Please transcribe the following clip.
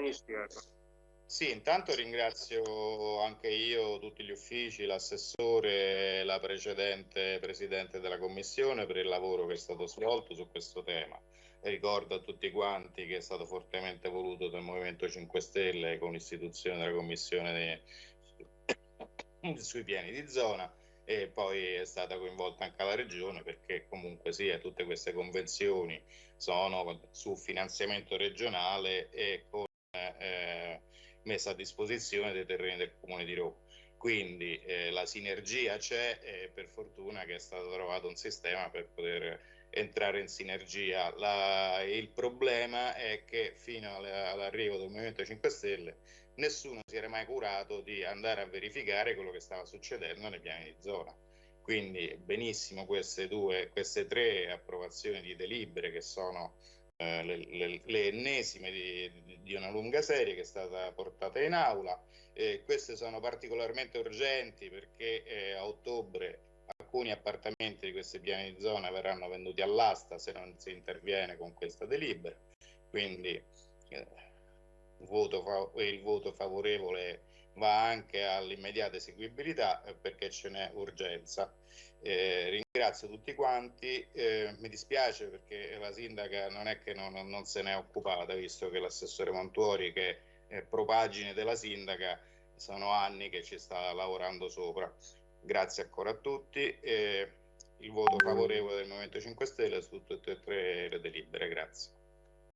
urbanistica. Sì, intanto ringrazio anche io tutti gli uffici, l'assessore la precedente presidente della commissione per il lavoro che è stato svolto su questo tema. ricordo a tutti quanti che è stato fortemente voluto dal Movimento 5 Stelle con l'istituzione della commissione sui piani di zona e poi è stata coinvolta anche la regione perché comunque sia tutte queste convenzioni sono su finanziamento regionale e con eh, messa a disposizione dei terreni del comune di Roma. Quindi eh, la sinergia c'è e per fortuna che è stato trovato un sistema per poter entrare in sinergia. La, il problema è che fino all'arrivo del Movimento 5 Stelle nessuno si era mai curato di andare a verificare quello che stava succedendo nei piani di zona. Quindi benissimo queste due, queste tre approvazioni di delibere che sono eh, le, le, le, ennesime di, di, una lunga serie che è stata portata in aula. Eh, queste sono particolarmente urgenti perché eh, a ottobre alcuni appartamenti di questi piani di zona verranno venduti all'asta se non si interviene con questa delibera. Quindi eh, voto il voto favorevole va anche all'immediata eseguibilità eh, perché ce n'è urgenza. Eh, ringrazio tutti quanti, eh, mi dispiace perché la sindaca non è che non, non se n'è occupata, visto che l'assessore Montuori che è propagine della sindaca sono anni che ci sta lavorando sopra. Grazie ancora a tutti. Eh, il voto favorevole del Movimento 5 Stelle su tutte e tre le delibere. Grazie.